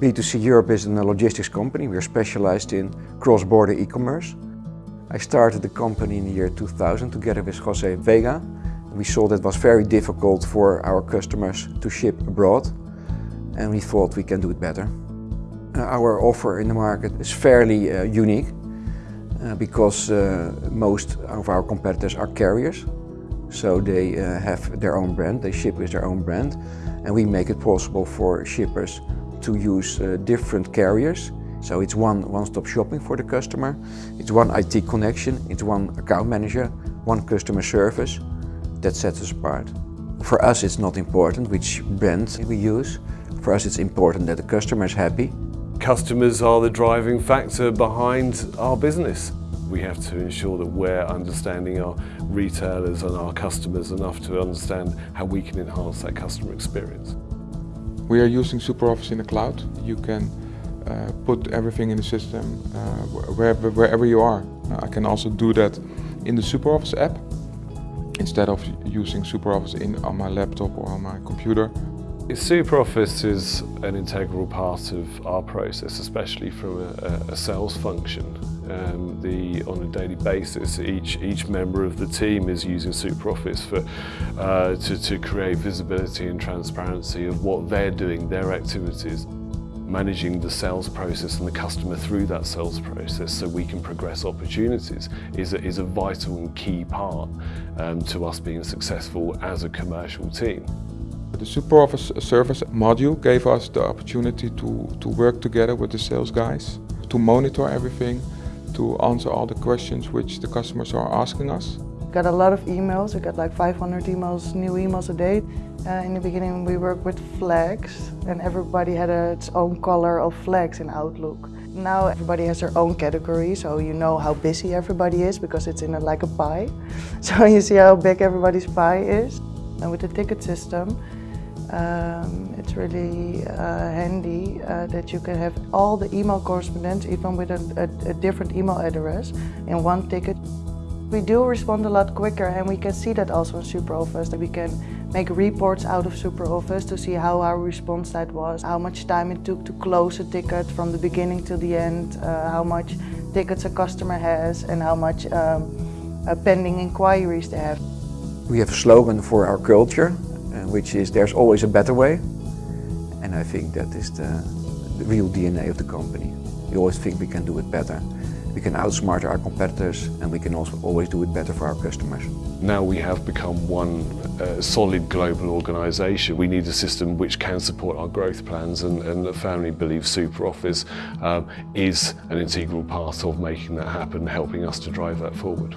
B2C Europe is a logistics company. We're specialized in cross-border e-commerce. I started the company in the year 2000 together with Jose Vega. We saw that it was very difficult for our customers to ship abroad and we thought we can do it better. Uh, our offer in the market is fairly uh, unique uh, because uh, most of our competitors are carriers. So they uh, have their own brand, they ship with their own brand and we make it possible for shippers to use uh, different carriers. So it's one one-stop shopping for the customer, it's one IT connection, it's one account manager, one customer service. That sets us apart. For us it's not important which brand we use, for us it's important that the customer is happy. Customers are the driving factor behind our business. We have to ensure that we're understanding our retailers and our customers enough to understand how we can enhance that customer experience. We are using SuperOffice in the cloud. You can uh, put everything in the system uh, wherever, wherever you are. I can also do that in the SuperOffice app instead of using SuperOffice in, on my laptop or on my computer. SuperOffice is an integral part of our process, especially from a, a sales function. Um, the, on a daily basis, each, each member of the team is using SuperOffice for, uh, to, to create visibility and transparency of what they're doing, their activities managing the sales process and the customer through that sales process so we can progress opportunities is a, is a vital and key part um, to us being successful as a commercial team. The SuperOffice service module gave us the opportunity to, to work together with the sales guys, to monitor everything, to answer all the questions which the customers are asking us. We got a lot of emails, we got like 500 emails, new emails a day. Uh, in the beginning we worked with flags and everybody had a, its own color of flags in Outlook. Now everybody has their own category, so you know how busy everybody is because it's in a, like a pie. So you see how big everybody's pie is. And with the ticket system, um, it's really uh, handy uh, that you can have all the email correspondence, even with a, a, a, different email address, in one ticket. We do respond a lot quicker and we can see that also in SuperOffice. We can make reports out of SuperOffice to see how our response time was, how much time it took to close a ticket from the beginning to the end, uh, how much tickets a customer has and how much um, pending inquiries they have. We have a slogan for our culture which is there's always a better way. And I think that is the, the real DNA of the company. We always think we can do it better. We can outsmart our competitors and we can also always do it better for our customers. Now we have become one uh, solid global organisation. We need a system which can support our growth plans and, and the family believes SuperOffice um, is an integral part of making that happen, helping us to drive that forward.